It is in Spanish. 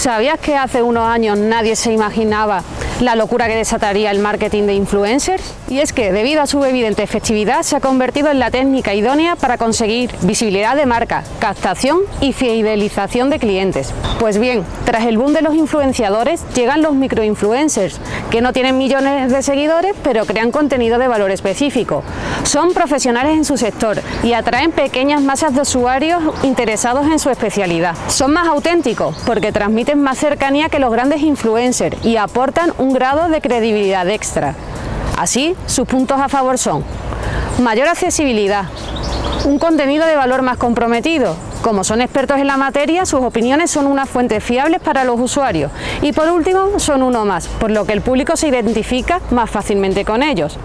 ¿Sabías que hace unos años nadie se imaginaba la locura que desataría el marketing de influencers? Y es que, debido a su evidente efectividad, se ha convertido en la técnica idónea para conseguir visibilidad de marca, captación y fidelización de clientes. Pues bien, tras el boom de los influenciadores, llegan los microinfluencers, que no tienen millones de seguidores, pero crean contenido de valor específico. Son profesionales en su sector y atraen pequeñas masas de usuarios interesados en su especialidad. Son más auténticos porque transmiten más cercanía que los grandes influencers y aportan un grado de credibilidad extra. Así, sus puntos a favor son mayor accesibilidad, un contenido de valor más comprometido, como son expertos en la materia, sus opiniones son una fuente fiables para los usuarios y por último son uno más, por lo que el público se identifica más fácilmente con ellos.